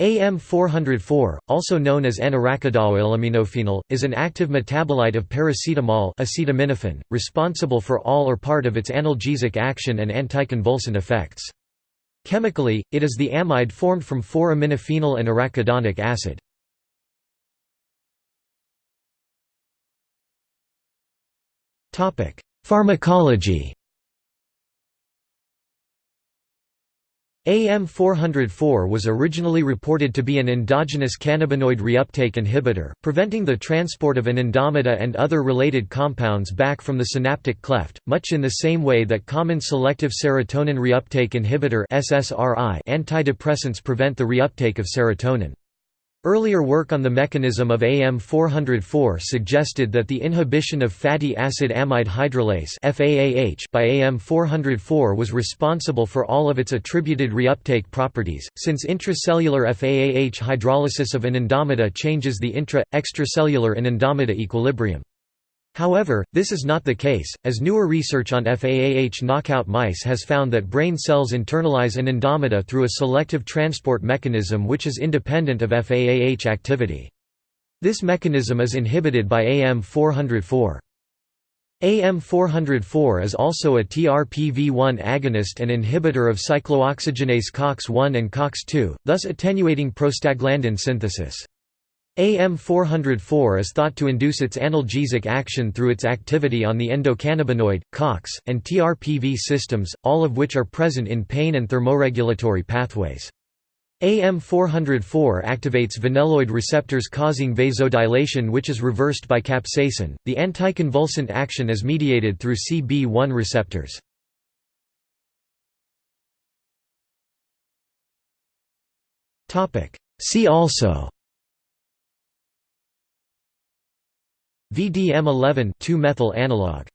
AM404, also known as N-arachidoylaminophenols, is an active metabolite of paracetamol acetaminophen, responsible for all or part of its analgesic action and anticonvulsant effects. Chemically, it is the amide formed from 4-aminophenol and arachidonic acid. Pharmacology AM404 was originally reported to be an endogenous cannabinoid reuptake inhibitor, preventing the transport of anandamide and other related compounds back from the synaptic cleft, much in the same way that common selective serotonin reuptake inhibitor antidepressants prevent the reuptake of serotonin. Earlier work on the mechanism of AM404 suggested that the inhibition of fatty acid amide hydrolase by AM404 was responsible for all of its attributed reuptake properties, since intracellular FAAH hydrolysis of anandamide changes the intra-extracellular anandamide equilibrium. However, this is not the case, as newer research on FAAH knockout mice has found that brain cells internalize anandamide through a selective transport mechanism which is independent of FAAH activity. This mechanism is inhibited by AM404. AM404 is also a TRPV1 agonist and inhibitor of cyclooxygenase COX-1 and COX-2, thus attenuating prostaglandin synthesis. AM404 is thought to induce its analgesic action through its activity on the endocannabinoid, COX, and TRPV systems, all of which are present in pain and thermoregulatory pathways. AM404 activates vanilloid receptors causing vasodilation which is reversed by capsaicin. The anticonvulsant action is mediated through CB1 receptors. See also VDM11 2-methyl analog